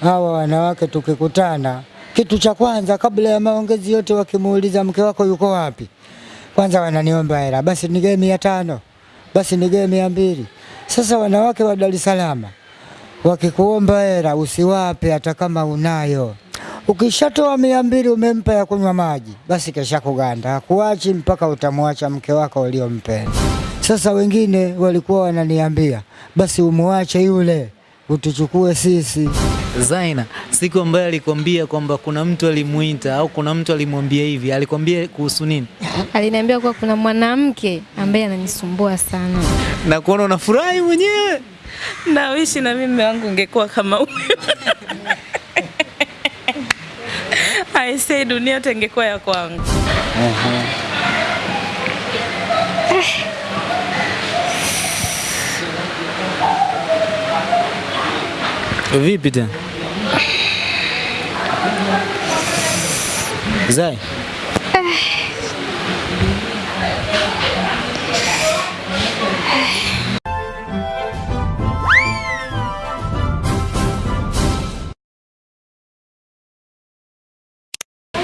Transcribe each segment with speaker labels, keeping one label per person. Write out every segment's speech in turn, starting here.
Speaker 1: hawa wanawake tukikutana, kitu cha kwanza kabla ya maongezi yote, wakimuuliza mke wako yuko wapi, kwanza wananiomba hela, basi nigee mia tano, basi nigee mia mbili. Sasa wanawake wa Dar es Salaam wakikuomba hela usiwape, hata kama unayo. Ukishatoa mia mbili umempa ya kunywa maji, basi kesha kuganda, kuachi mpaka utamwacha mke wako uliompenda. Sasa wengine walikuwa wananiambia basi umwache yule utuchukue sisi.
Speaker 2: Zaina, siku ambayo alikwambia kwamba kuna mtu alimuita au kuna mtu alimwambia hivi, alikwambia kuhusu nini?
Speaker 3: Aliniambia kuwa kuna mwanamke ambaye ananisumbua sana.
Speaker 2: Na kuona unafurahi mwenyewe.
Speaker 4: Nawishi na mimi wangu ungekuwa kama huyo. I say dunia yote ingekuwa ya kwangu.
Speaker 2: Vipi tena? Zai.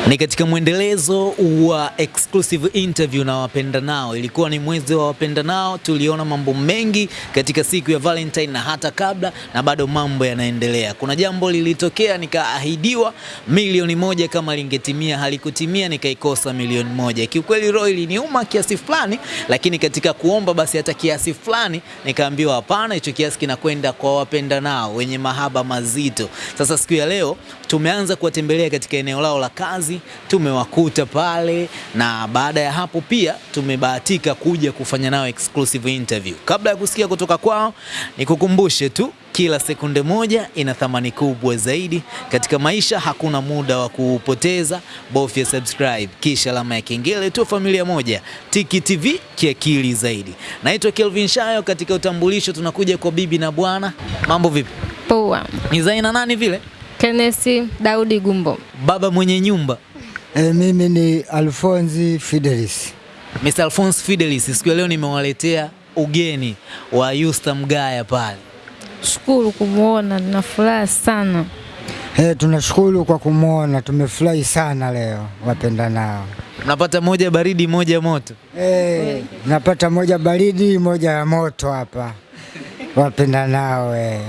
Speaker 2: Ni katika mwendelezo wa exclusive interview na wapenda nao. Ilikuwa ni mwezi wa wapenda nao, tuliona mambo mengi katika siku ya Valentine na hata kabla, na bado mambo yanaendelea. Kuna jambo lilitokea, nikaahidiwa milioni moja kama lingetimia, halikutimia, nikaikosa milioni moja. Kiukweli roho iliniuma kiasi fulani, lakini katika kuomba basi hata kiasi fulani nikaambiwa hapana, hicho kiasi kinakwenda kwa wapenda nao wenye mahaba mazito. Sasa siku ya leo tumeanza kuwatembelea katika eneo lao la kazi, tumewakuta pale, na baada ya hapo pia tumebahatika kuja kufanya nao exclusive interview. Kabla ya kusikia kutoka kwao, nikukumbushe tu kila sekunde moja ina thamani kubwa zaidi katika maisha. Hakuna muda wa kuupoteza, bofya subscribe kisha alama ya kengele tu. Familia moja Tiki TV kiakili zaidi. Naitwa Kelvin Shayo. Katika utambulisho tunakuja kwa bibi na bwana. Mambo vipi?
Speaker 3: Poa.
Speaker 2: Ni Zaina nani vile?
Speaker 3: Kennesi Daudi Gumbo.
Speaker 2: Baba mwenye nyumba
Speaker 1: E, mimi ni Alfonsi Fidelis.
Speaker 2: Mr. Alphonse Fidelis, siku ya leo nimewaletea ugeni wa Yusta Mgaya pale.
Speaker 3: Shukuru kumwona, nina furaha sana.
Speaker 1: E, tunashukuru kwa kumwona, tumefurahi sana leo wapenda nao.
Speaker 2: Mnapata moja baridi moja moto.
Speaker 1: Eh, napata moja baridi moja ya moto hapa wapenda nao e.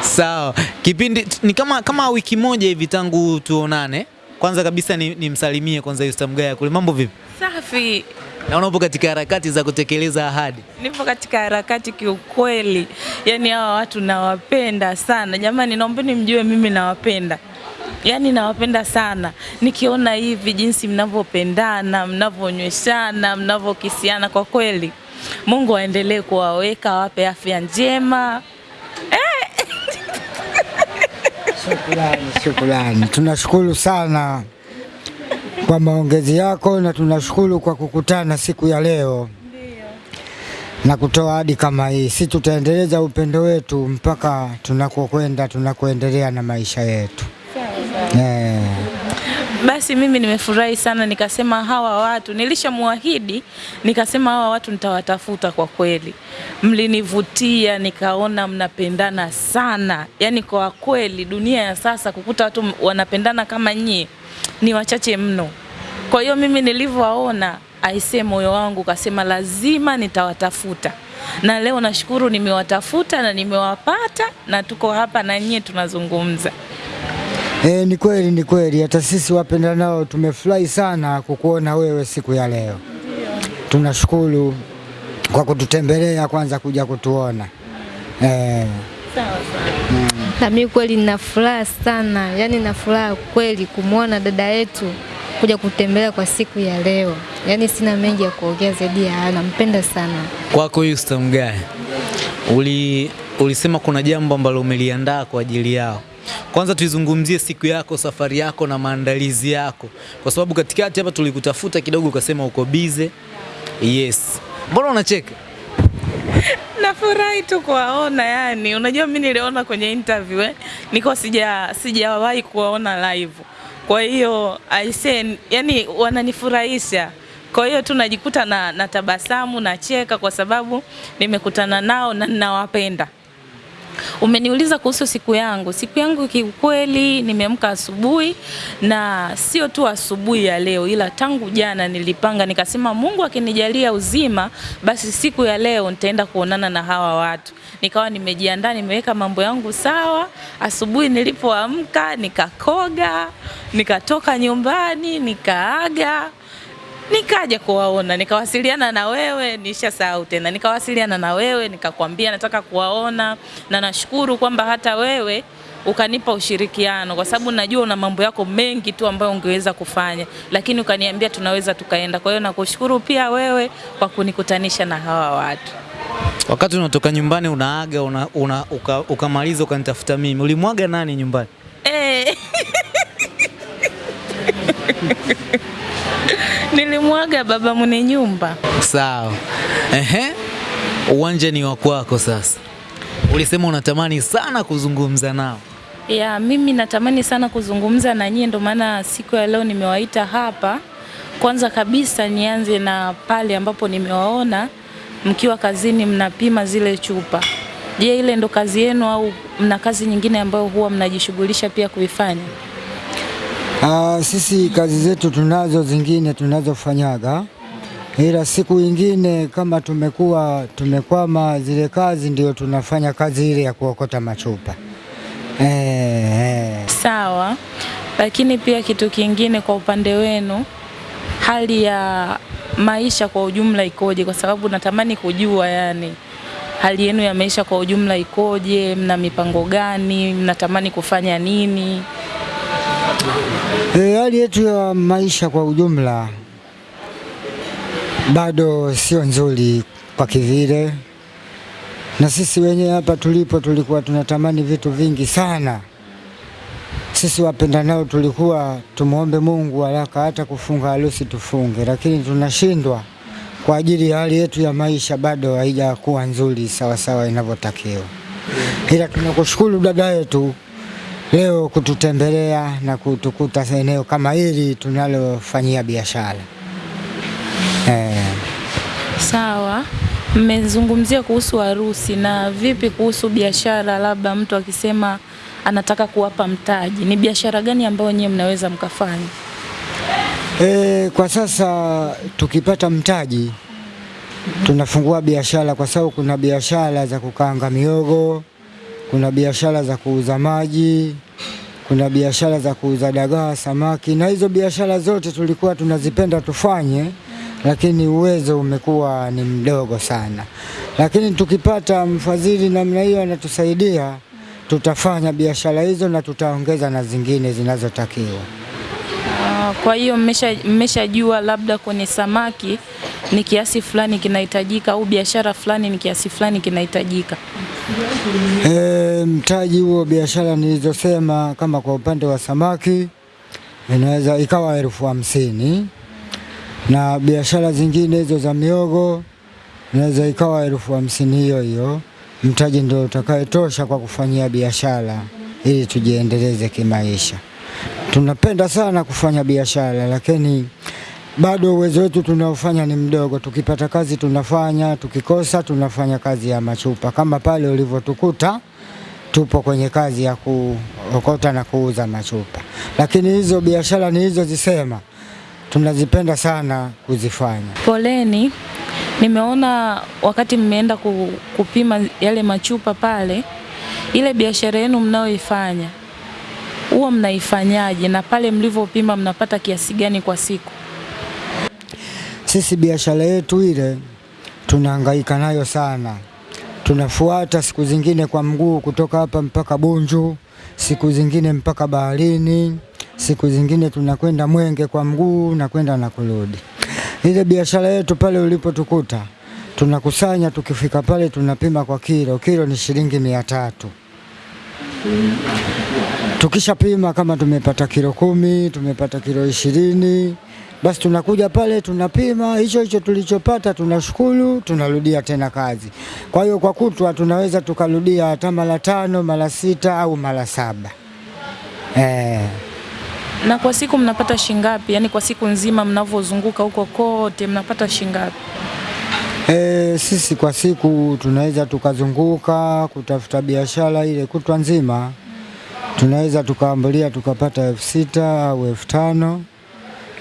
Speaker 2: Sawa, kipindi ni kama, kama wiki moja hivi tangu tuonane. Kwanza kabisa ni, nimsalimie kwanza Yusta Mgaya kule, mambo vipi?
Speaker 4: Safi.
Speaker 2: Naona upo katika harakati za kutekeleza ahadi.
Speaker 4: Nipo katika harakati kiukweli, yaani hawa watu nawapenda sana jamani, naombeni mjue mimi nawapenda, yaani nawapenda sana. Nikiona hivi jinsi mnavyopendana, mnavyonyweshana, mnavyokisiana, kwa kweli Mungu aendelee kuwaweka, wape afya njema.
Speaker 1: Shukrani, shukrani. Tunashukuru sana kwa maongezi yako na tunashukuru kwa kukutana siku ya leo na kutoa hadi kama hii. Si tutaendeleza upendo wetu mpaka tunakokwenda, tunakoendelea na maisha yetu eh.
Speaker 4: Basi mimi nimefurahi sana, nikasema hawa watu nilishamwahidi, nikasema hawa watu nitawatafuta. Kwa kweli mlinivutia, nikaona mnapendana sana. yani kwa kweli dunia ya sasa kukuta watu wanapendana kama nyie ni wachache mno. Kwa hiyo mimi nilivyowaona, aisee, moyo wangu kasema lazima nitawatafuta, na leo nashukuru nimewatafuta na nimewapata, na tuko hapa na nyie tunazungumza.
Speaker 1: E, ni kweli, ni kweli. Hata sisi wapenda nao tumefurahi sana kukuona wewe siku ya leo. Tunashukuru kwa kututembelea kwanza, kuja kutuona e.
Speaker 3: Na mimi kweli nina furaha sana, yaani nina furaha kweli kumwona dada yetu kuja kutembelea kwa siku ya leo. Yaani sina mengi ya kuongea zaidi ya hayo, nampenda sana.
Speaker 2: Kwako Yustam Mgaya, uli, ulisema kuna jambo ambalo umeliandaa kwa ajili yao. Kwanza tuizungumzie siku yako, safari yako na maandalizi yako, kwa sababu katikati hapa tulikutafuta kidogo, ukasema uko bize. Yes, mbona unacheka?
Speaker 4: Nafurahi tu kuwaona yani. Unajua mimi niliona kwenye interview eh, niko sija sijawahi kuwaona live. Kwa hiyo I say, yani wananifurahisha. Kwa hiyo tu najikuta na, na tabasamu nacheka kwa sababu nimekutana nao na ninawapenda. Umeniuliza kuhusu siku yangu. Siku yangu kiukweli, nimeamka asubuhi na sio tu asubuhi ya leo, ila tangu jana nilipanga nikasema, Mungu akinijalia uzima, basi siku ya leo nitaenda kuonana na hawa watu. Nikawa nimejiandaa, nimeweka mambo yangu sawa. Asubuhi nilipoamka, nikakoga, nikatoka nyumbani, nikaaga nikaja kuwaona, nikawasiliana na wewe, nishasahau tena, nikawasiliana na wewe nikakwambia nataka kuwaona, na nashukuru kwamba hata wewe ukanipa ushirikiano, kwa sababu najua una mambo yako mengi tu ambayo ungeweza kufanya, lakini ukaniambia tunaweza tukaenda. Kwa hiyo nakushukuru pia wewe kwa kunikutanisha na hawa watu.
Speaker 2: Wakati unatoka nyumbani unaaga una, una, uka, ukamaliza ukanitafuta mimi, ulimwaga nani nyumbani?
Speaker 4: Eh. Nilimwaga baba mwenye nyumba.
Speaker 2: Sawa. Ehe, uwanja ni wa kwako sasa. Ulisema unatamani sana kuzungumza nao.
Speaker 4: Ya, mimi natamani sana kuzungumza na nyie, ndio maana siku ya leo nimewaita hapa. Kwanza kabisa nianze na pale ambapo nimewaona mkiwa kazini mnapima zile chupa. Je, ile ndo kazi yenu au mna kazi nyingine ambayo huwa mnajishughulisha pia kuifanya?
Speaker 1: Ah, sisi kazi zetu tunazo zingine tunazofanyaga, ila siku ingine kama tumekuwa tumekwama zile kazi, ndio tunafanya kazi ile ya kuokota machupa eh, eh.
Speaker 4: Sawa, lakini pia kitu kingine kwa upande wenu, hali ya maisha kwa ujumla ikoje? Kwa sababu natamani kujua yani hali yenu ya maisha kwa ujumla ikoje, mna mipango gani, mnatamani kufanya nini?
Speaker 1: E, hali yetu ya maisha kwa ujumla bado sio nzuri kwa kivile, na sisi wenyewe hapa tulipo tulikuwa tunatamani vitu vingi sana. Sisi wapenda nao tulikuwa tumwombe Mungu haraka hata kufunga harusi tufunge, lakini tunashindwa kwa ajili ya hali yetu ya maisha bado haijakuwa nzuri sawasawa inavyotakiwa, ila tunakushukuru dada yetu leo kututembelea na kutukuta eneo kama hili tunalofanyia biashara eh.
Speaker 4: Sawa, mmezungumzia kuhusu harusi na vipi kuhusu biashara? Labda mtu akisema anataka kuwapa mtaji, ni biashara gani ambayo nyewe mnaweza mkafanya?
Speaker 1: E, kwa sasa tukipata mtaji tunafungua biashara, kwa sababu kuna biashara za kukaanga miogo, kuna biashara za kuuza maji, kuna biashara za kuuza dagaa, samaki, na hizo biashara zote tulikuwa tunazipenda tufanye, lakini uwezo umekuwa ni mdogo sana. Lakini tukipata mfadhili namna hiyo anatusaidia, tutafanya biashara hizo na tutaongeza na zingine zinazotakiwa.
Speaker 4: Kwa hiyo mmesha mmeshajua labda kwenye samaki ni kiasi fulani kinahitajika au biashara fulani ni kiasi fulani kinahitajika.
Speaker 1: E, mtaji huo biashara nilizosema kama kwa upande wa samaki inaweza ikawa elfu hamsini na biashara zingine hizo za miogo inaweza ikawa elfu hamsini hiyo hiyo. Mtaji ndio utakayetosha kwa kufanyia biashara ili tujiendeleze kimaisha. Tunapenda sana kufanya biashara, lakini bado uwezo wetu tunaofanya ni mdogo. Tukipata kazi tunafanya, tukikosa tunafanya kazi ya machupa, kama pale ulivyotukuta tupo kwenye kazi ya kuokota na kuuza machupa. Lakini hizo biashara ni nilizozisema tunazipenda sana kuzifanya.
Speaker 4: Poleni, nimeona wakati mmeenda kupima yale machupa pale, ile biashara yenu mnayoifanya huwa mnaifanyaje, na pale mlivyopima mnapata kiasi gani kwa siku?
Speaker 1: Sisi biashara yetu ile tunahangaika nayo sana, tunafuata siku zingine kwa mguu kutoka hapa mpaka Bunju, siku zingine mpaka baharini, siku zingine tunakwenda Mwenge kwa mguu na kwenda na kurudi. Ile biashara yetu pale ulipotukuta, tunakusanya, tukifika pale tunapima kwa kilo, kilo ni shilingi mia tatu. Tukishapima kama tumepata kilo kumi, tumepata kilo ishirini, basi tunakuja pale tunapima hicho hicho tulichopata, tunashukuru, tunarudia tena kazi. Kwa hiyo kwa kutwa tunaweza tukarudia hata mara tano, mara sita au mara saba eh.
Speaker 4: Na kwa siku mnapata shingapi? Yaani kwa siku nzima mnavyozunguka huko kote mnapata shingapi?
Speaker 1: E, sisi kwa siku tunaweza tukazunguka kutafuta biashara ile kutwa nzima, tunaweza tukaambulia tukapata elfu sita au elfu tano.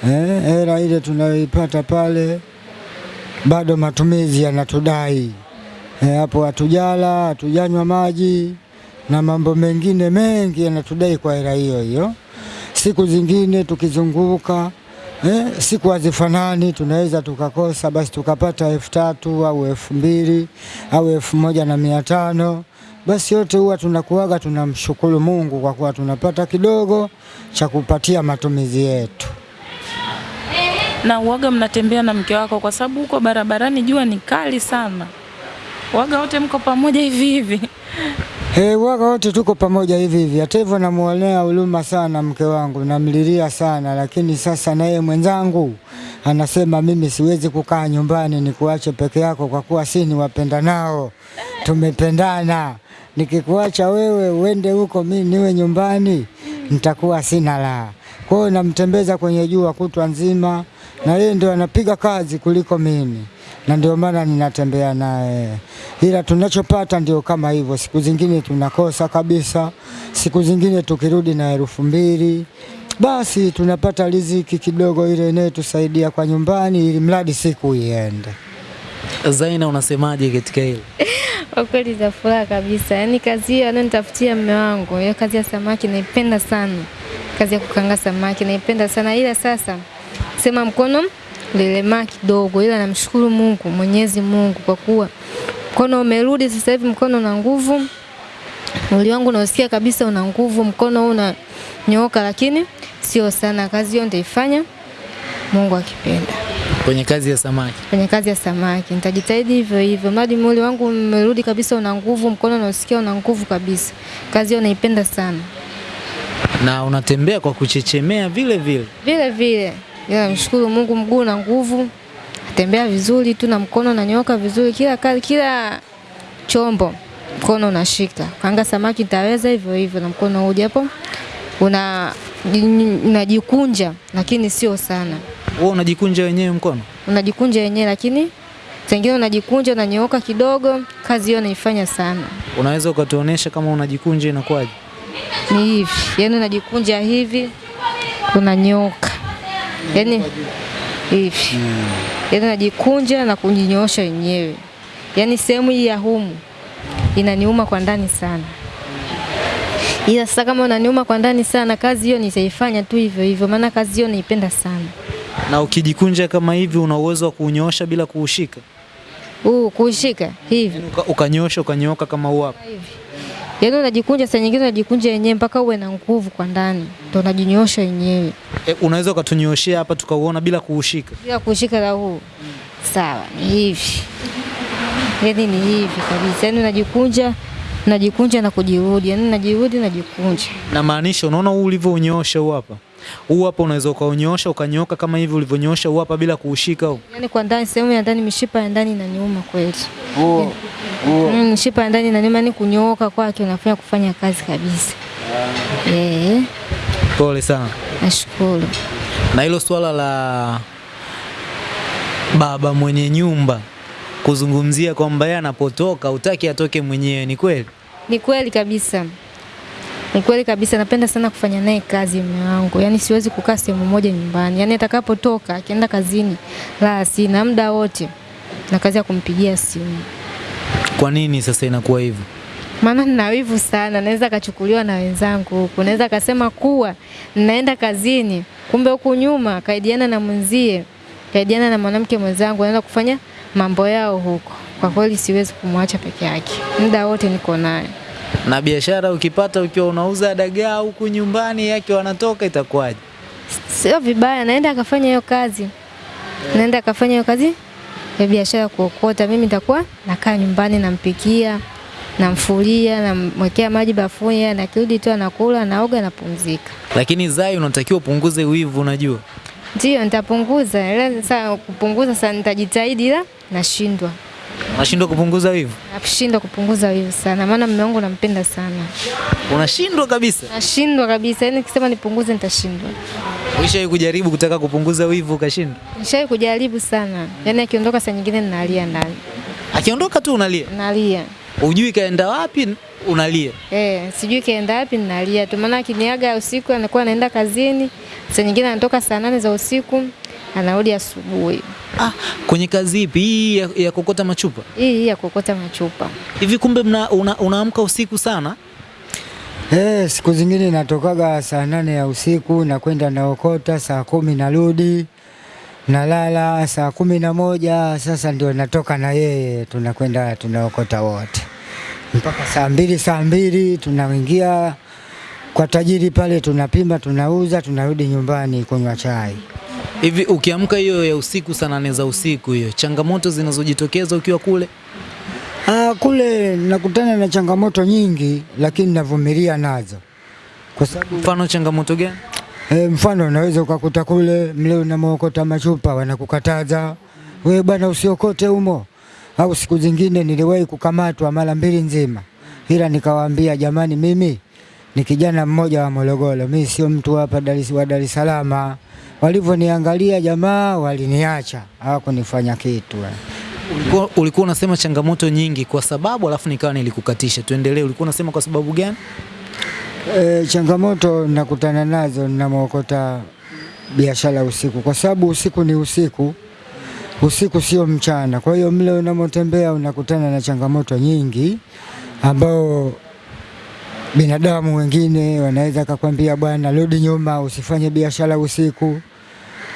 Speaker 1: Eh, ile tunayoipata pale bado matumizi yanatudai. Eh, hapo hatujala, hatujanywa maji na mambo mengine mengi yanatudai kwa hela hiyo hiyo. Siku zingine tukizunguka eh, siku hazifanani, tunaweza tukakosa basi tukapata elfu tatu au elfu mbili au elfu moja na mia tano basi yote huwa tunakuaga tunamshukuru Mungu kwa kuwa tunapata kidogo cha kupatia matumizi yetu.
Speaker 4: Na uoga mnatembea na mke wako, kwa sababu huko barabarani jua ni kali sana. Waga wote mko pamoja hivi hivi.
Speaker 1: Hey, waga wote tuko pamoja hivi hivi. Hata hivyo namuonea huruma sana mke wangu, namlilia sana, lakini sasa naye mwenzangu anasema mimi siwezi kukaa nyumbani nikuache peke yako, kwa kuwa si ni wapenda nao, tumependana. Nikikuacha wewe uende huko, mi niwe nyumbani, nitakuwa sina raha. Kwa hiyo namtembeza kwenye jua kutwa nzima, na yeye ndio anapiga kazi kuliko mimi na ndio maana ninatembea naye, ila tunachopata ndio kama hivyo. Siku zingine tunakosa kabisa, siku zingine tukirudi na elfu mbili basi tunapata riziki kidogo ile inayotusaidia kwa nyumbani, ili mradi siku iende.
Speaker 2: Zaina, unasemaje katika hilo?
Speaker 3: Kwa kweli za furaha kabisa, yaani kazi hiyo ananitafutia mume wangu, hiyo kazi ya samaki naipenda sana, kazi ya kukanga samaki naipenda sana, ila sasa sema mkono lilemaa kidogo, ila namshukuru Mungu, Mwenyezi Mungu kwa kuwa mkono umerudi sasa hivi, mkono una nguvu, mwili wangu unasikia kabisa una nguvu, mkono unanyooka, lakini sio sana. Kazi hiyo nitaifanya Mungu akipenda
Speaker 2: Kwenye kazi ya samaki.
Speaker 3: kwenye kazi ya samaki. Nitajitahidi hivyo hivyo, mradi mwili wangu umerudi kabisa, una nguvu, mkono unasikia una nguvu kabisa. Kazi hiyo naipenda sana.
Speaker 2: Na unatembea kwa kuchechemea vile vile.
Speaker 3: Vile vile, ila namshukuru Mungu, mguu na nguvu, natembea vizuri tu na mkono nanyoka vizuri, kila kila chombo mkono unashika. Kanga samaki nitaweza hivyo hivyo, na mkono uje hapo una unajikunja, lakini sio sana.
Speaker 2: Wewe unajikunja wenyewe mkono?
Speaker 3: Unajikunja wenyewe, lakini Sengine unajikunja unanyooka kidogo. Kazi hiyo naifanya sana.
Speaker 2: Unaweza ukatuonesha kama unajikunja inakuwaje?
Speaker 3: ni hivi, yani unajikunja hivi unanyoka, yani hivi, hmm. yani unajikunja na kujinyoosha wenyewe, yani sehemu hii ya humu inaniuma kwa ndani sana, ila sasa kama unaniuma kwa ndani sana, kazi hiyo nitaifanya tu hivyo hivyo, maana kazi hiyo naipenda sana.
Speaker 2: Na ukijikunja kama hivi una uwezo wa kuunyoosha bila kuushika?
Speaker 3: Huu kuushika hivi
Speaker 2: Uka, ukanyosha ukanyooka kama huu hapa.
Speaker 3: hivi, yaani unajikunja, saa nyingine unajikunja yenyewe mpaka uwe na nguvu kwa ndani, ndio unajinyoosha yenyewe.
Speaker 2: E, unaweza ukatunyooshea hapa tukauona bila kuushika?
Speaker 3: bila kuushika la huu sawa, ni hivi yaani ni hivi kabisa, yaani unajikunja unajikunja na kujirudi, yani najirudi najikunja.
Speaker 2: Na maanisha unaona huu ulivyounyoosha huu hapa. Huu hapa unaweza ukaunyoosha ukanyoka kama hivi ulivyonyoosha huu hapa bila kuushika huu.
Speaker 3: Yani kwa ndani, sehemu ya ndani, mishipa ya ndani inaniuma kweli. Mm, mishipa ya ndani inaniuma, ni kunyooka kwake unafanya kufanya kazi kabisa. Eh, yeah.
Speaker 2: Pole sana.
Speaker 3: nashukuru.
Speaker 2: Na hilo swala la baba mwenye nyumba kuzungumzia kwamba yeye anapotoka utaki atoke mwenyewe, ni kweli?
Speaker 3: Ni kweli kabisa, ni kweli kabisa. Napenda sana kufanya naye kazi mume wangu, yaani siwezi kukaa sehemu moja nyumbani, yaani atakapotoka akienda kazini, la sina muda wote na kazi ya kumpigia simu,
Speaker 2: Kwa nini sasa inakuwa hivyo?
Speaker 3: maana nina wivu sana. Naweza akachukuliwa na wenzangu huku, naweza akasema kuwa naenda kazini, kumbe huku nyuma kaidiana na mwenzie, kaidiana na mwanamke mwenzangu, anaenda kufanya mambo yao huko. Kwa kweli siwezi kumwacha peke yake, muda wote niko naye.
Speaker 2: Na biashara ukipata ukiwa unauza dagaa huku nyumbani yake wanatoka itakuwaje?
Speaker 3: Sio vibaya, naenda akafanya hiyo kazi, naenda akafanya hiyo kazi ya biashara kuokota. Mimi nitakuwa nakaa nyumbani, nampikia, namfulia, namwekea maji bafuni, yeye anakirudi tu anakula, naoga, napumzika.
Speaker 2: Lakini Zai, unatakiwa upunguze wivu, unajua
Speaker 3: Ndio nitapunguza, sasa kupunguza sasa nitajitahidi, ila nashindwa,
Speaker 2: unashindwa kupunguza wivu,
Speaker 3: nashindwa kupunguza wivu sana, maana mume wangu nampenda sana,
Speaker 2: unashindwa kabisa.
Speaker 3: nashindwa kabisa. yaani nikisema nipunguze nitashindwa.
Speaker 2: Ulishawahi kujaribu kutaka kupunguza wivu ukashindwa?
Speaker 3: Nishawahi kujaribu sana, yaani akiondoka saa nyingine ninalia ndani,
Speaker 2: Akiondoka tu unalia,
Speaker 3: nalia
Speaker 2: hujui kaenda wapi, unalia.
Speaker 3: Eh, sijui kaenda wapi ninalia tu, maana akiniaga usiku anakuwa anaenda kazini, saa nyingine anatoka saa nane za usiku anarudi asubuhi.
Speaker 2: Ah, kwenye kazi ipi hii ya, ya kokota machupa
Speaker 3: Hii hii ya kuokota machupa.
Speaker 2: hivi? Kumbe mna, una, unaamka usiku sana?
Speaker 1: Eh, siku zingine natokaga saa nane ya usiku na kwenda naokota saa kumi narudi nalala saa kumi na moja sasa ndio natoka na yeye tunakwenda tunaokota wote mpaka saa mbili saa mbili tunaingia kwa tajiri pale tunapima tunauza tunarudi nyumbani kunywa chai.
Speaker 2: Hivi ukiamka hiyo ya usiku saa nane za usiku, hiyo changamoto zinazojitokeza ukiwa kule?
Speaker 1: Ah, kule nakutana na changamoto nyingi lakini navumilia nazo kwa sababu
Speaker 2: Mfano changamoto gani?
Speaker 1: E, mfano unaweza ukakuta kule mle unamuokota machupa wanakukataza we bwana usiokote humo, au siku zingine niliwahi kukamatwa mara mbili nzima, ila nikawaambia jamani, mimi ni kijana mmoja wa Morogoro, mimi sio mtu hapa wa Dar es Salaam. Walivyoniangalia jamaa waliniacha, hawakunifanya kitu.
Speaker 2: Ulikuwa, ulikuwa unasema changamoto nyingi kwa sababu, alafu nikawa nilikukatisha. Tuendelee, ulikuwa unasema kwa sababu gani?
Speaker 1: E, changamoto nakutana nazo namwokota biashara usiku, kwa sababu usiku ni usiku, usiku sio mchana. Kwa hiyo mle unamotembea unakutana na changamoto nyingi ambao binadamu wengine wanaweza akakwambia bwana, rudi nyuma, usifanye biashara usiku.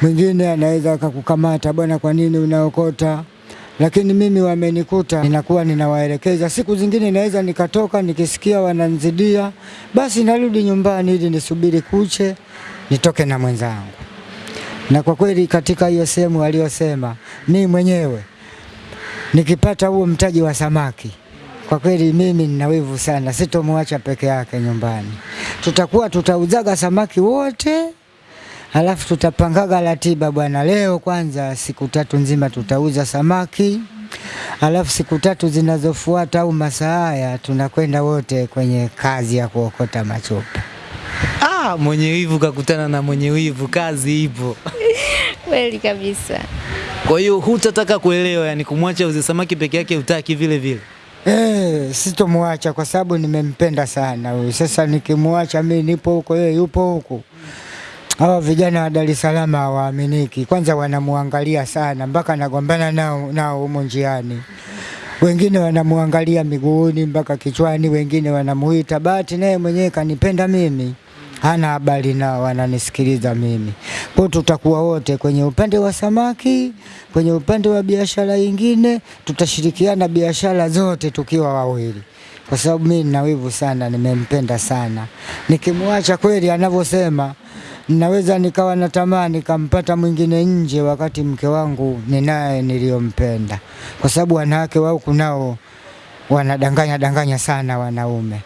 Speaker 1: Mwingine anaweza akakukamata, bwana, kwa nini unaokota? Lakini mimi wamenikuta, ninakuwa ninawaelekeza. Siku zingine naweza nikatoka nikisikia wananzidia, basi narudi nyumbani ili nisubiri kuche nitoke na mwenzangu. Na kwa kweli katika hiyo sehemu waliyosema, mimi mwenyewe nikipata huo mtaji wa samaki, kwa kweli mimi nina wivu sana, sitomwacha peke yake nyumbani. Tutakuwa tutauzaga samaki wote Halafu tutapangaga ratiba bwana, leo kwanza siku tatu nzima tutauza samaki, halafu siku tatu zinazofuata au masaa haya tunakwenda wote kwenye kazi ya kuokota machupa.
Speaker 2: Ah, mwenye wivu kakutana na mwenye wivu, kazi ipo.
Speaker 3: Kweli kabisa.
Speaker 2: Kwa hiyo hutataka kuelewa, yani kumwacha uze samaki peke yake utaki vile vile.
Speaker 1: Eh, sitomwacha kwa sababu nimempenda sana huyu. Sasa nikimwacha mimi nipo huko, yeye yupo huku. Hawa vijana wa Dar es Salaam hawaaminiki, kwanza wanamuangalia sana mpaka nagombana nao nao humo njiani. Wengine wanamuangalia miguuni mpaka kichwani, wengine wanamuita Bahati, naye mwenyewe kanipenda mimi, hana habari nao, wananisikiliza mimi. Kwa tutakuwa wote kwenye upande wa samaki, kwenye upande wa biashara ingine, tutashirikiana biashara zote tukiwa wawili, kwa sababu mimi nina wivu sana, nimempenda sana. Nikimwacha kweli anavyosema naweza nikawa natamani nikampata mwingine nje, wakati mke wangu ni naye niliyompenda, kwa sababu wanawake wao kunao nao wanadanganya danganya sana wanaume.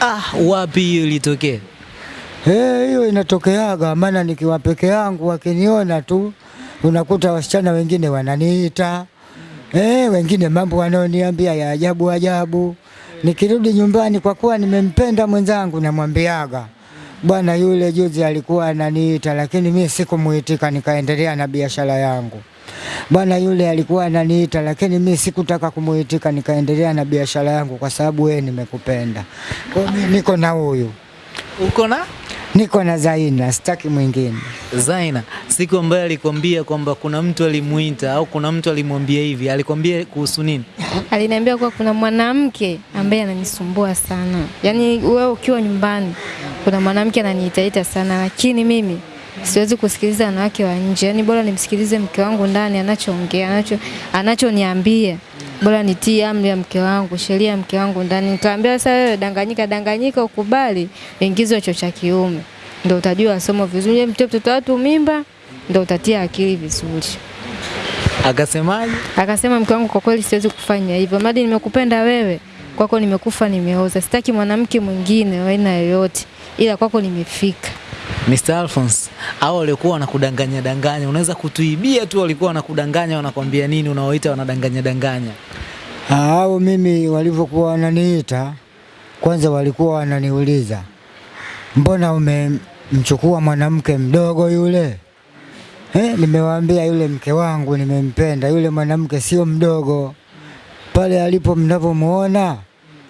Speaker 2: Ah, wapi hiyo ilitokea?
Speaker 1: Eh, hiyo inatokeaga, maana nikiwa peke yangu wakiniona tu unakuta wasichana wengine wananiita eh, wengine mambo wanaoniambia ya ajabu ajabu. Nikirudi nyumbani, kwa kuwa nimempenda mwenzangu, namwambiaga bwana, yule juzi alikuwa ananiita, lakini mi sikumuitika, nikaendelea na biashara yangu. Bwana yule alikuwa ananiita, lakini mi sikutaka kumuitika, nikaendelea na biashara yangu, kwa sababu wewe nimekupenda. Kwa hiyo niko na huyu
Speaker 2: Uko na
Speaker 1: niko na Zaina, sitaki mwingine.
Speaker 2: Zaina, siku ambayo alikwambia kwamba kuna mtu alimuita au kuna mtu alimwambia hivi, alikwambia kuhusu nini?
Speaker 3: Aliniambia kuwa kuna mwanamke ambaye ananisumbua sana, yaani wewe ukiwa nyumbani kuna mwanamke ananiitaita sana, lakini mimi siwezi kusikiliza wanawake wa nje, yaani bora nimsikilize mke wangu ndani anachoongea, anacho anachoniambia, bora nitii amri ya mke wangu, sheria ya mke wangu ndani. Nitaambia sasa, wewe danganyika, danganyika, ukubali ingizwe cho cha kiume, ndio utajua somo vizuri. Mtoto mtoto watu mimba, ndio utatia akili vizuri.
Speaker 2: Akasemaje?
Speaker 3: Akasema mke wangu, kwa kweli siwezi kufanya hivyo, madi nimekupenda wewe, kwako nimekufa nimeoza, sitaki mwanamke mwingine wa aina yoyote, ila kwako nimefika.
Speaker 2: Mr. Alphonse, hao walikuwa wanakudanganya danganya, unaweza kutuibia tu, walikuwa wanakudanganya, wanakwambia nini, unaoita wanadanganya danganya?
Speaker 1: Hao mimi walivyokuwa wananiita, kwanza walikuwa wananiuliza mbona umemchukua mwanamke mdogo yule eh, nimewaambia yule mke wangu nimempenda yule mwanamke sio mdogo pale alipo mnavyomuona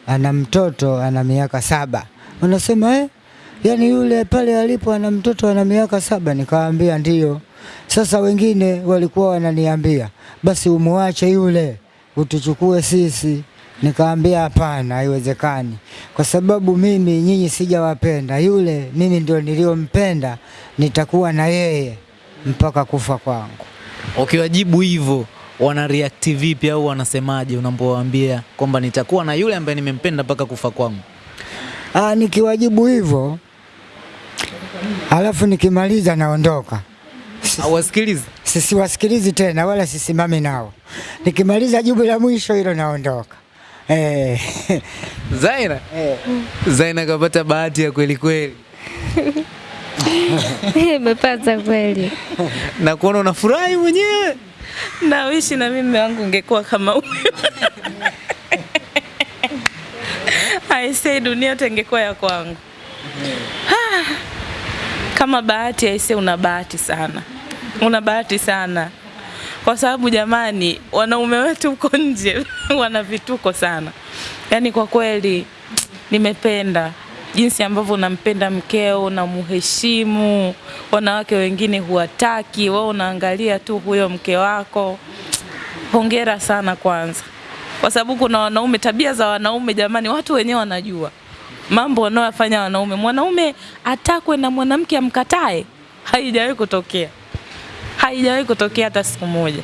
Speaker 1: ana mtoto ana miaka saba wanasema eh, yani yule pale alipo ana mtoto ana miaka saba nikawambia ndiyo sasa wengine walikuwa wananiambia basi umuache yule utuchukue sisi. Nikaambia hapana haiwezekani. Kwa sababu mimi nyinyi sijawapenda. Yule mimi ndio niliyompenda nitakuwa na yeye mpaka kufa kwangu.
Speaker 2: Ukiwajibu hivyo wana react vipi au wanasemaje unapowaambia kwamba nitakuwa na yule ambaye nimempenda mpaka kufa kwangu?
Speaker 1: Ah, nikiwajibu hivyo alafu nikimaliza naondoka,
Speaker 2: Hawasikilizi.
Speaker 1: sisiwasikilizi tena wala sisimami nao. Nikimaliza jibu la mwisho hilo naondoka. Eh,
Speaker 2: Zaina,
Speaker 1: eh.
Speaker 2: Zaina kapata bahati ya kweli kweli.
Speaker 3: Imepata kweli.
Speaker 2: Na kuona unafurahi mwenyewe.
Speaker 4: Nawishi na mimi wangu ungekuwa kama huyo. Aisee, dunia yote ingekuwa ya kwangu. Kama bahati aise, una bahati sana, una bahati sana, kwa sababu jamani, wanaume wetu huko nje wana vituko sana. Yaani kwa kweli nimependa jinsi ambavyo unampenda mkeo, unamuheshimu. Wanawake wengine huwataki, wao unaangalia tu huyo mke wako. Hongera sana kwanza, kwa sababu kuna wanaume, tabia za wanaume jamani, watu wenyewe wanajua mambo wanayofanya wanaume. Mwanaume atakwe na mwanamke amkatae, haijawahi kutokea, haijawahi kutokea hata siku moja.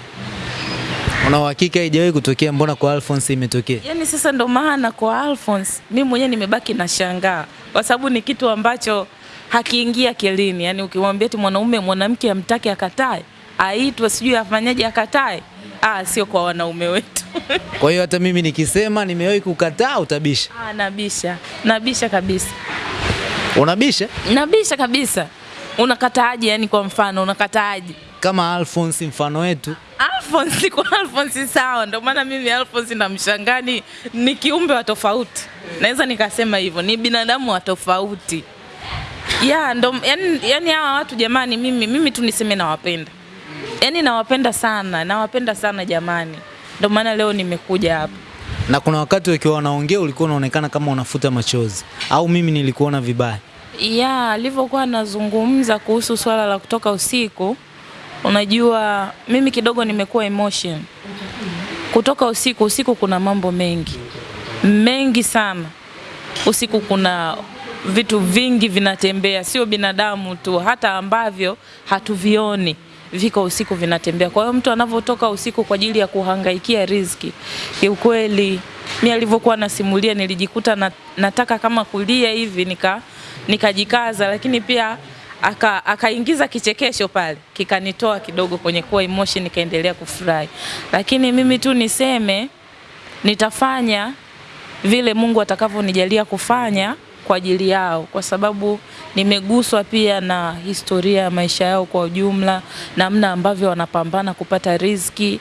Speaker 2: Una uhakika haijawahi kutokea? Mbona kwa Alphonse imetokea?
Speaker 4: Yaani sasa ndo maana kwa Alphonse mimi mwenyewe nimebaki na shangaa kwa sababu ni kitu ambacho hakiingia akilini. Yaani ukimwambia eti mwanaume mwanamke amtake akatae, aitwe sijui afanyaje akatae, ah, sio kwa wanaume wetu.
Speaker 2: Kwa hiyo hata mimi nikisema nimewahi kukataa utabisha.
Speaker 4: ah, nabisha, nabisha kabisa,
Speaker 2: Unabisha?
Speaker 4: nabisha kabisa. Unakataaje? Yani kwa mfano unakataaje?
Speaker 2: Kama Alphonse mfano wetu.
Speaker 4: Alphonse kwa Alphonse sawa, ndio maana mimi Alphonse namshangani, ni kiumbe wa tofauti, naweza nikasema hivyo, ni binadamu wa tofauti ya ndo yani, yani hawa watu jamani, mimi mimi tu niseme nawapenda, yani nawapenda sana, nawapenda sana jamani, ndio maana leo nimekuja hapa.
Speaker 2: Na kuna wakati ukiwa wanaongea ulikuwa unaonekana kama unafuta machozi au mimi nilikuona vibaya?
Speaker 4: ya alivyokuwa anazungumza kuhusu swala la kutoka usiku, unajua mimi kidogo nimekuwa emotion kutoka usiku. Usiku kuna mambo mengi mengi sana. Usiku kuna vitu vingi vinatembea, sio binadamu tu, hata ambavyo hatuvioni viko usiku vinatembea. Kwa hiyo mtu anavyotoka usiku kwa ajili ya kuhangaikia riziki, kiukweli mi alivyokuwa nasimulia nilijikuta na, nataka kama kulia hivi nika nikajikaza, lakini pia aka akaingiza kichekesho pale kikanitoa kidogo kwenye kuwa emotion, nikaendelea kufurahi. Lakini mimi tu niseme nitafanya vile Mungu atakavyonijalia kufanya kwa ajili yao, kwa sababu nimeguswa pia na historia ya maisha yao kwa ujumla, namna ambavyo wanapambana kupata riziki.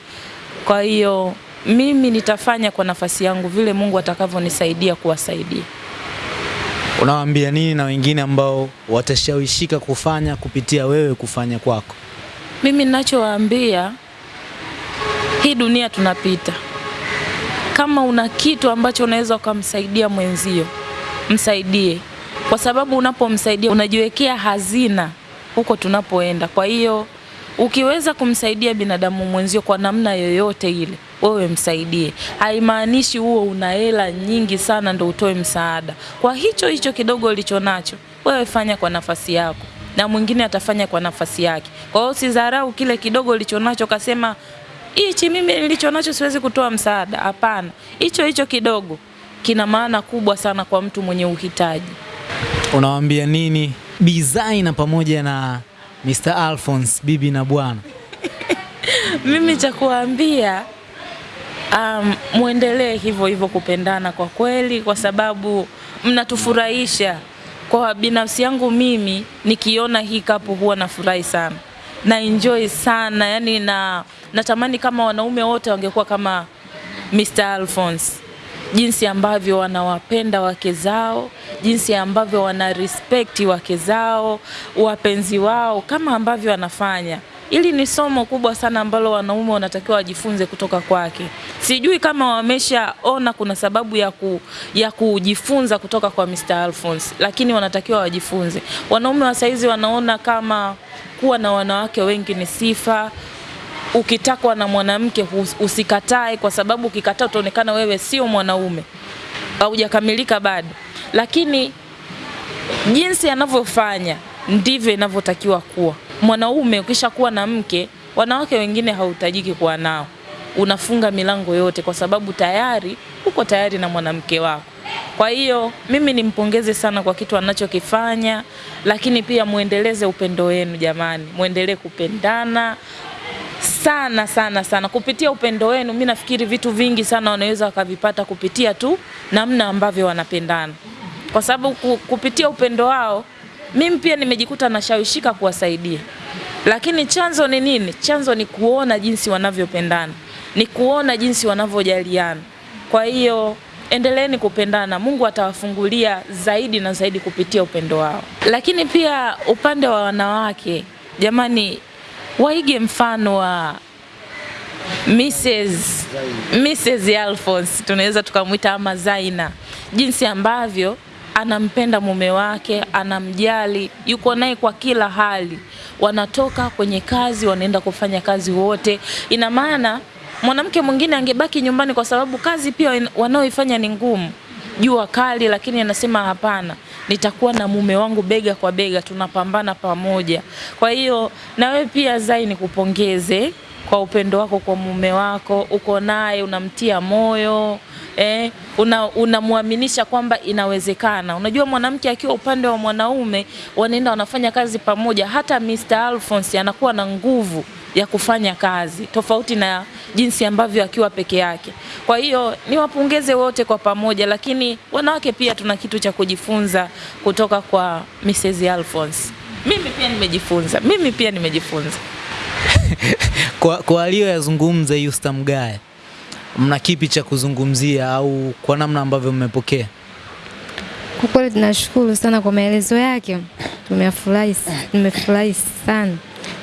Speaker 4: Kwa hiyo mimi nitafanya kwa nafasi yangu vile Mungu atakavyonisaidia kuwasaidia.
Speaker 2: Unawaambia nini na wengine ambao watashawishika kufanya kupitia wewe kufanya kwako?
Speaker 4: Mimi ninachowaambia, hii dunia tunapita. Kama una kitu ambacho unaweza ukamsaidia mwenzio, msaidie, kwa sababu unapomsaidia unajiwekea hazina huko tunapoenda. Kwa hiyo ukiweza kumsaidia binadamu mwenzio kwa namna yoyote ile, wewe msaidie. Haimaanishi huo una hela nyingi sana ndo utoe msaada. Kwa hicho hicho kidogo ulicho nacho, wewe fanya kwa nafasi yako na mwingine atafanya kwa nafasi yake. Kwa hiyo usidharau kile kidogo ulicho nacho kasema hichi mimi nilicho nacho siwezi kutoa msaada. Hapana, hicho hicho kidogo kina maana kubwa sana kwa mtu mwenye uhitaji.
Speaker 2: Unawaambia nini Bizaina pamoja na Mr. Alphonse, bibi na bwana?
Speaker 4: Mimi cha kuambia um, muendelee hivyo hivyo kupendana kwa kweli, kwa sababu mnatufurahisha. Kwa binafsi yangu mimi nikiona hii kapu huwa nafurahi sana na enjoy sana yani, na natamani kama wanaume wote wangekuwa kama Mr. Alphonse jinsi ambavyo wanawapenda wake zao, jinsi ambavyo wana respect wake zao, wapenzi wao kama ambavyo wanafanya. Hili ni somo kubwa sana ambalo wanaume wanatakiwa wajifunze kutoka kwake. Sijui kama wameshaona kuna sababu ya, ku, ya kujifunza kutoka kwa Mr. Alphonse, lakini wanatakiwa wajifunze. Wanaume wa saizi wanaona kama kuwa na wanawake wengi ni sifa, ukitakwa na mwanamke usikatae, kwa sababu ukikataa utaonekana wewe sio mwanaume, haujakamilika bado. Lakini jinsi anavyofanya ndivyo inavyotakiwa kuwa. Mwanaume ukishakuwa na mke, wanawake wengine hauhitajiki kuwa nao, unafunga milango yote, kwa sababu tayari uko tayari na mwanamke wako. Kwa hiyo mimi nimpongeze sana kwa kitu anachokifanya, lakini pia muendeleze upendo wenu jamani, muendelee kupendana sana sana sana. Kupitia upendo wenu, mi nafikiri vitu vingi sana wanaweza wakavipata kupitia tu namna ambavyo wanapendana, kwa sababu kupitia upendo wao mimi pia nimejikuta nashawishika kuwasaidia. Lakini chanzo ni nini? Chanzo ni kuona jinsi wanavyopendana, ni kuona jinsi wanavyojaliana. Kwa hiyo endeleeni kupendana, Mungu atawafungulia zaidi na zaidi kupitia upendo wao. Lakini pia upande wa wanawake, jamani, waige mfano wa Mrs. Mrs. Alphonse tunaweza tukamwita ama Zaina, jinsi ambavyo anampenda mume wake, anamjali, yuko naye kwa kila hali. Wanatoka kwenye kazi, wanaenda kufanya kazi wote. Ina maana mwanamke mwingine angebaki nyumbani, kwa sababu kazi pia wanaoifanya ni ngumu, jua kali, lakini anasema hapana, nitakuwa na mume wangu bega kwa bega, tunapambana pamoja. Kwa hiyo na wewe pia Zai, nikupongeze kwa upendo wako kwa mume wako, uko naye unamtia moyo eh, unamwaminisha una kwamba inawezekana. Unajua mwanamke akiwa upande wa mwanaume, wanaenda wanafanya kazi pamoja, hata Mr. Alphonse anakuwa na nguvu ya kufanya kazi tofauti na jinsi ambavyo akiwa peke yake. Kwa hiyo niwapongeze wote kwa pamoja, lakini wanawake pia tuna kitu cha kujifunza kutoka kwa Mrs. Alphonse. Mimi pia nimejifunza, mimi pia nimejifunza
Speaker 2: kwa, kwa aliyoyazungumza Yusta Mgaya, mna kipi cha kuzungumzia au kwa namna ambavyo mmepokea?
Speaker 3: Kwa kweli tunashukuru sana kwa maelezo yake, tumefurahi, nimefurahi sana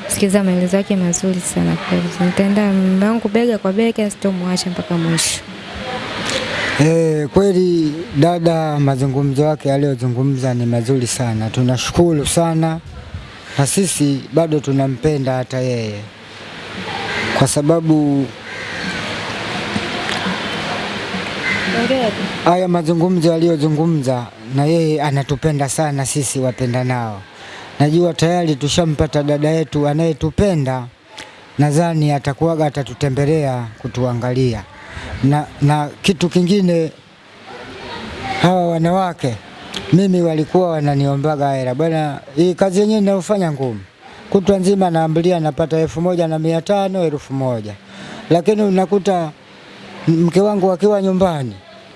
Speaker 3: kusikiza maelezo yake mazuri sana kweli. Nitaenda mume wangu bega kwa bega, sitomwacha mpaka mwisho.
Speaker 1: Eh, kweli dada, mazungumzo yake aliyozungumza ni mazuri sana, tunashukuru sana, na sisi bado tunampenda hata yeye kwa sababu haya mazungumzo aliyozungumza, na yeye anatupenda sana sisi wapenda nao. Najua tayari tushampata dada yetu anayetupenda, nadhani atakuwaga atatutembelea kutuangalia. Na, na kitu kingine, hawa wanawake mimi walikuwa wananiombaga hela. Bwana, hii kazi yenyewe ninayofanya ngumu, kutwa nzima naambulia napata elfu moja na mia tano elfu moja. Lakini unakuta mke wangu akiwa nyumbani,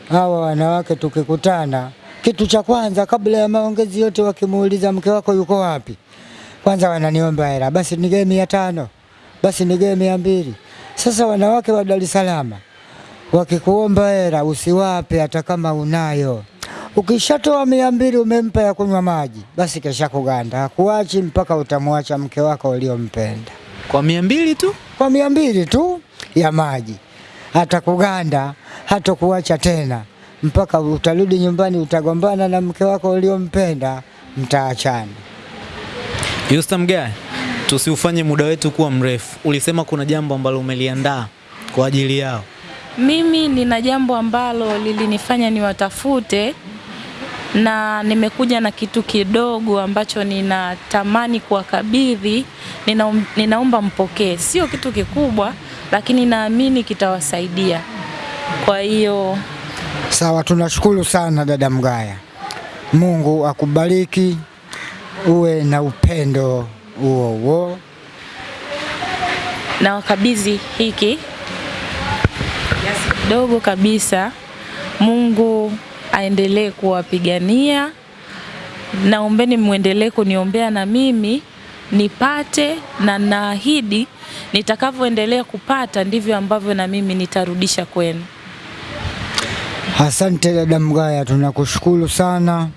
Speaker 1: hawa wanawake tukikutana, kitu cha kwanza kabla ya maongezi yote, wakimuuliza mke wako yuko wapi, kwanza wananiomba hela, basi nigee mia tano, basi nigee mia mbili. Sasa wanawake wa Dar es Salaam wakikuomba hela usiwape, hata kama unayo. Ukishatoa mia mbili umempa ya kunywa maji, basi kesha kuganda, hakuachi mpaka utamwacha mke wako uliompenda.
Speaker 2: Kwa mia mbili tu?
Speaker 1: Kwa mia mbili tu ya maji, hata kuganda hata kuacha tena mpaka utarudi nyumbani, utagombana na mke wako uliompenda, mtaachana.
Speaker 2: Yusta Mgaya, tusiufanye muda wetu kuwa mrefu. Ulisema kuna jambo ambalo umeliandaa kwa ajili yao.
Speaker 4: Mimi nina jambo ambalo lilinifanya niwatafute na nimekuja na kitu kidogo ambacho ninatamani kuwakabidhi. Nina, ninaomba mpokee, sio kitu kikubwa, lakini naamini kitawasaidia. Kwa hiyo
Speaker 1: Sawa, tunashukuru sana dada Mgaya, Mungu akubariki, uwe na upendo huo huo.
Speaker 4: nawakabidhi hiki dogo kabisa. Mungu aendelee kuwapigania, naombeni mwendelee kuniombea na mimi nipate, na naahidi nitakavyoendelea kupata ndivyo ambavyo na mimi nitarudisha kwenu.
Speaker 1: Asante dada Mgaya, tunakushukuru sana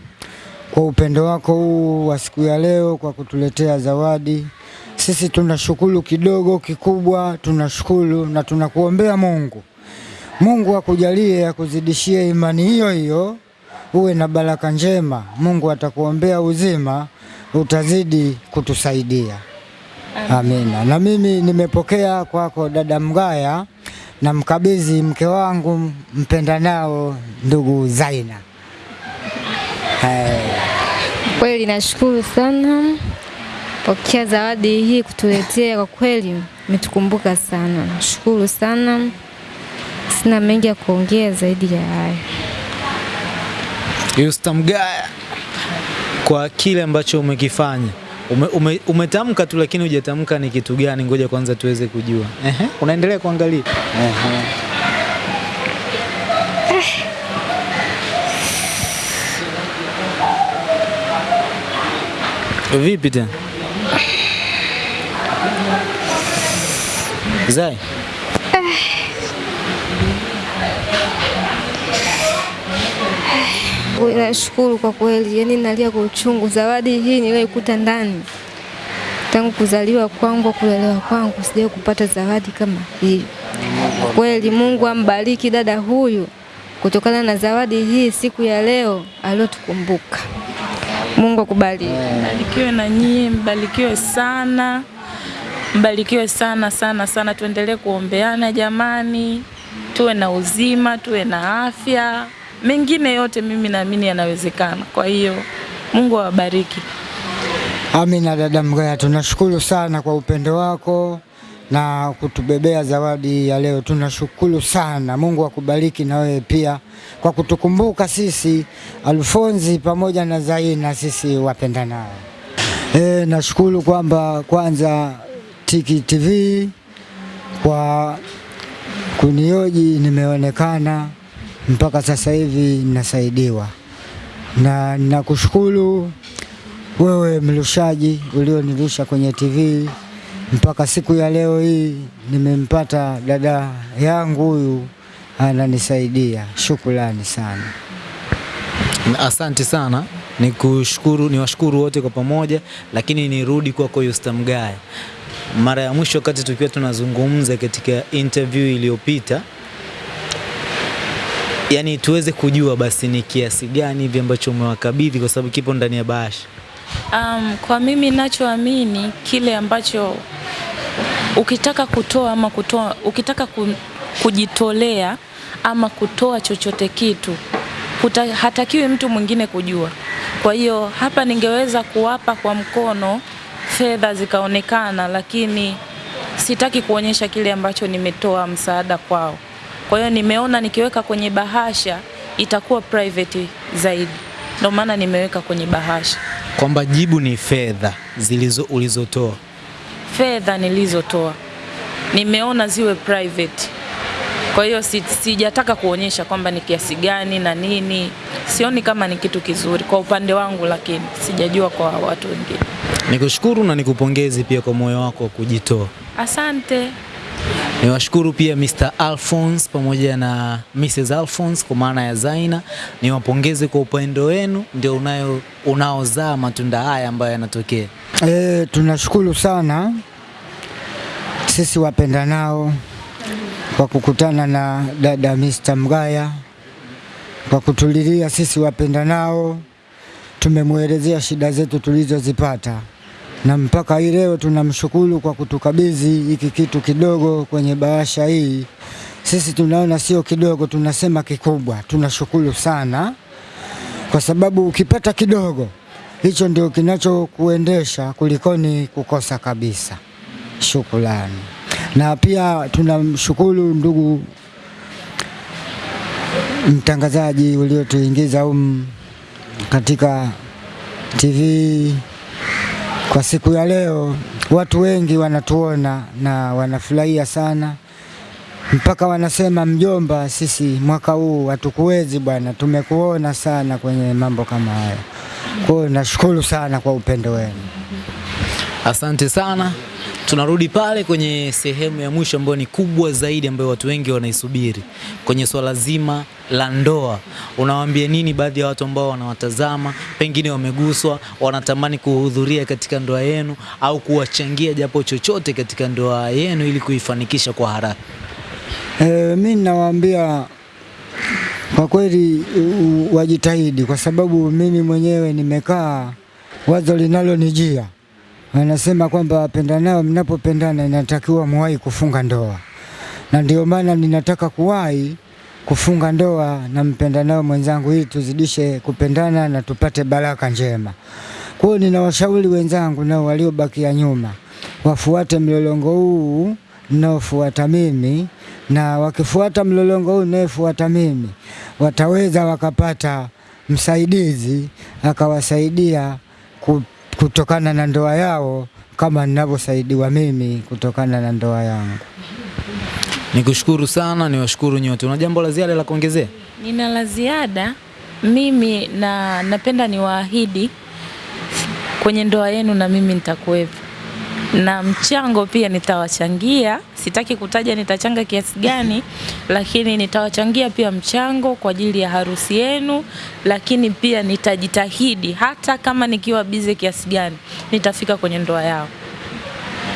Speaker 1: kwa upendo wako huu wa siku ya leo, kwa kutuletea zawadi. Sisi tunashukuru kidogo kikubwa, tunashukuru na tunakuombea Mungu, Mungu akujalie akuzidishie imani hiyo hiyo, uwe na baraka njema. Mungu atakuombea uzima, utazidi kutusaidia. Amina. Na mimi nimepokea kwako dada Mgaya na mkabidhi mke wangu mpenda nao ndugu Zaina. Eh,
Speaker 3: Kweli nashukuru sana pokea zawadi hii kutuletea, kwa kweli umetukumbuka sana. Nashukuru sana, sina mengi ya kuongea zaidi ya haya.
Speaker 2: Yusta Mgaya, kwa kile ambacho umekifanya ume, ume, umetamka tu lakini hujatamka ni kitu gani. Ngoja kwanza tuweze kujua. Ehe, unaendelea kuangalia. Ehe. Vipi tena Zai?
Speaker 3: Nashukuru kwa kweli, yani nalia kwa uchungu. Zawadi hii niliyoikuta ndani tangu kuzaliwa kwangu, kulelewa kwangu, sijawahi kupata zawadi kama hii. Kweli Mungu ambariki dada huyu kutokana na zawadi hii siku ya leo aliyotukumbuka. Mungu akubariki.
Speaker 4: Mbarikiwe na nyie, mbarikiwe sana, mbarikiwe sana sana sana. Tuendelee kuombeana jamani, tuwe na uzima, tuwe na afya. Mengine yote mimi naamini yanawezekana. Kwa hiyo Mungu awabariki.
Speaker 1: Amina dada Mgaya, tunashukuru sana kwa upendo wako na kutubebea zawadi ya leo. Tunashukuru sana. Mungu akubariki na wewe pia kwa kutukumbuka sisi Alfonzi pamoja na Zaina, sisi wapendanao. E, nashukuru kwamba kwanza Tiki TV kwa kunioji nimeonekana mpaka sasa hivi nasaidiwa, na nakushukuru wewe mrushaji ulionirusha kwenye TV mpaka siku ya leo hii nimempata dada yangu huyu ananisaidia. Shukrani sana.
Speaker 2: Asante sana, nikushukuru, niwashukuru wote kwa pamoja, lakini nirudi kwako Yusta Mgaya. Mara ya mwisho wakati tukiwa tunazungumza katika interview iliyopita, yani tuweze kujua basi ni kiasi gani hivi ambacho umewakabidhi, kwa sababu kipo ndani ya bahasha.
Speaker 4: Um, kwa mimi ninachoamini kile ambacho ukitaka kutoa ama kutoa, ukitaka ku, kujitolea ama kutoa chochote kitu kuta, hatakiwi mtu mwingine kujua. Kwa hiyo hapa ningeweza kuwapa kwa mkono fedha zikaonekana, lakini sitaki kuonyesha kile ambacho nimetoa msaada kwao. Kwa hiyo nimeona nikiweka kwenye bahasha itakuwa private zaidi, ndio maana nimeweka kwenye bahasha
Speaker 2: Kwamba jibu ni fedha zilizo ulizotoa.
Speaker 4: fedha nilizotoa nimeona ziwe private. Kwa hiyo sijataka si, kuonyesha kwamba ni kiasi gani na nini. Sioni kama ni kitu kizuri kwa upande wangu, lakini sijajua kwa watu wengine.
Speaker 2: Nikushukuru na nikupongezi pia kwa moyo wako wa kujitoa.
Speaker 4: Asante.
Speaker 2: Niwashukuru pia Mr. Alphonse pamoja na Mrs. Alphonse kwa maana ya Zaina. Niwapongeze kwa upendo wenu ndio unayo unaozaa matunda haya ambayo yanatokea.
Speaker 1: E, tunashukuru sana sisi wapenda nao kwa kukutana na dada Mr. Mgaya kwa kutulilia sisi wapenda nao Tumemwelezea shida zetu tulizozipata na mpaka hii leo tunamshukuru kwa kutukabidhi hiki kitu kidogo kwenye bahasha hii. Sisi tunaona sio kidogo, tunasema kikubwa. Tunashukuru sana kwa sababu ukipata kidogo hicho ndio kinachokuendesha kulikoni kukosa kabisa. Shukrani. Na pia tunamshukuru ndugu mtangazaji uliotuingiza humu katika TV kwa siku ya leo. Watu wengi wanatuona na wanafurahia sana, mpaka wanasema mjomba, sisi mwaka huu hatukuwezi bwana, tumekuona sana kwenye mambo kama haya. Kwa hiyo nashukuru sana kwa upendo wenu.
Speaker 2: Asante sana. Tunarudi pale kwenye sehemu ya mwisho ambayo ni kubwa zaidi ambayo watu wengi wanaisubiri kwenye swala zima la ndoa. Unawaambia nini baadhi ya watu ambao wanawatazama, pengine wameguswa, wanatamani kuhudhuria katika ndoa yenu au kuwachangia japo chochote katika ndoa yenu ili kuifanikisha kwa haraka?
Speaker 1: E, mi nawaambia kwa kweli wajitahidi, kwa sababu mimi mwenyewe nimekaa, wazo linalonijia wanasema kwamba wapendanao, mnapopendana inatakiwa muwahi kufunga ndoa, na ndio maana ninataka kuwahi kufunga ndoa na mpendanao mwenzangu, ili tuzidishe kupendana na tupate baraka njema. Kwa hiyo ninawashauri wenzangu nao waliobakia nyuma wafuate mlolongo huu ninaofuata mimi, na wakifuata mlolongo huu ninaofuata mimi wataweza wakapata msaidizi akawasaidia ku- kutokana na ndoa yao kama ninavyosaidiwa mimi kutokana na ndoa yangu.
Speaker 2: Nikushukuru sana, niwashukuru nyote. Una jambo la ziada la kuongezea?
Speaker 4: Nina la ziada mimi na napenda niwaahidi kwenye ndoa yenu na mimi nitakuwepo na mchango pia nitawachangia. Sitaki kutaja nitachanga kiasi gani, lakini nitawachangia pia mchango kwa ajili ya harusi yenu, lakini pia nitajitahidi hata kama nikiwa bize kiasi gani, nitafika kwenye ndoa yao.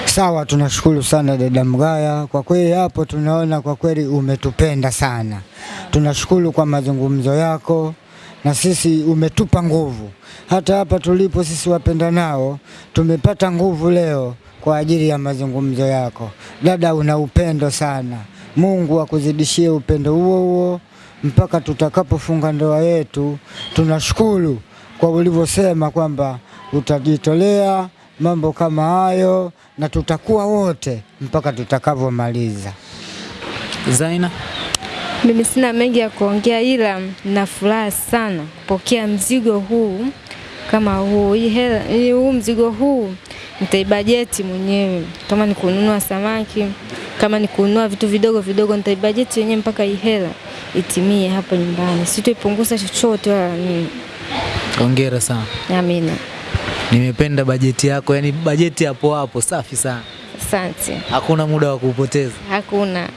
Speaker 1: Sawa, tunashukuru sana dada Mgaya, kwa kweli hapo tunaona kwa kweli umetupenda sana. Tunashukuru kwa mazungumzo yako, na sisi umetupa nguvu. Hata hapa tulipo sisi wapenda nao tumepata nguvu leo kwa ajili ya mazungumzo yako. Dada, una upendo sana. Mungu akuzidishie upendo huo huo mpaka tutakapofunga ndoa yetu. Tunashukuru kwa ulivyosema kwamba utajitolea mambo kama hayo, na tutakuwa wote mpaka tutakavyomaliza.
Speaker 2: Zaina,
Speaker 3: Mimi sina mengi ya kuongea, ila na furaha sana kupokea mzigo huu kama huu. Hii hela, huu mzigo huu nitaibajeti mwenyewe, kama ni kununua samaki, kama ni kununua vitu vidogo vidogo, nitaibajeti wenyewe mpaka hii hela itimie hapa nyumbani, sitoipunguza chochote wala nini.
Speaker 2: hongera sana.
Speaker 3: Amina,
Speaker 2: Nimependa bajeti yako, yani bajeti hapo hapo, safi sana,
Speaker 3: asante.
Speaker 2: hakuna muda wa kupoteza.
Speaker 3: Hakuna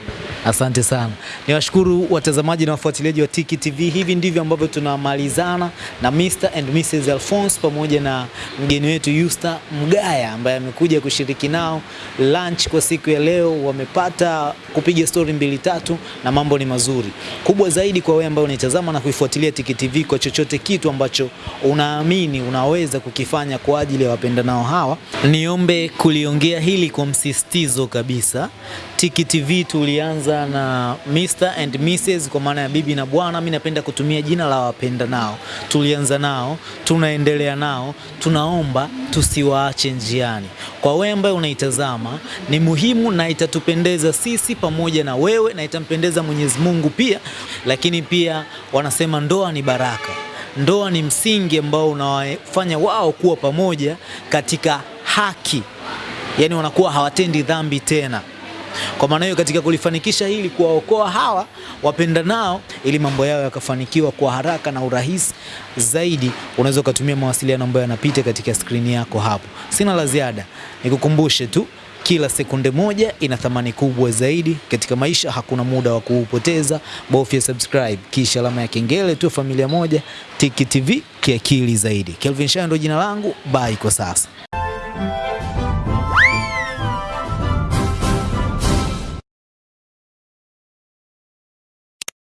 Speaker 2: Asante sana. Niwashukuru watazamaji na wafuatiliaji wa Tiki TV. Hivi ndivyo ambavyo tunamalizana na Mr and Mrs Alphonse pamoja na mgeni wetu Yusta Mgaya ambaye amekuja kushiriki nao lunch kwa siku ya leo. Wamepata kupiga stori mbili tatu na mambo ni mazuri. Kubwa zaidi kwa wewe ambaye unaitazama na kuifuatilia Tiki TV, kwa chochote kitu ambacho unaamini unaweza kukifanya kwa ajili ya wapendanao hawa, niombe kuliongea hili kwa msisitizo kabisa. Tiki TV tulianza na Mr and Mrs kwa maana ya bibi na bwana. Mimi napenda kutumia jina la wapenda nao. Tulianza nao, tunaendelea nao, tunaomba tusiwaache njiani. Kwa wewe ambaye unaitazama, ni muhimu na itatupendeza sisi pamoja na wewe, na itampendeza Mwenyezi Mungu pia. Lakini pia wanasema ndoa ni baraka. Ndoa ni msingi ambao unawafanya wao kuwa pamoja katika haki, yaani wanakuwa hawatendi dhambi tena. Kwa maana hiyo, katika kulifanikisha hili, kuwaokoa hawa wapenda nao, ili mambo yao yakafanikiwa kwa haraka na urahisi zaidi, unaweza ukatumia mawasiliano ambayo yanapita katika skrini yako hapo. Sina la ziada, nikukumbushe tu kila sekunde moja ina thamani kubwa zaidi katika maisha. Hakuna muda wa kuupoteza, bofya subscribe kisha alama ya kengele tu. Familia moja, Tiki TV, kiakili zaidi. Kelvin Shayo ndo jina langu, bye kwa sasa.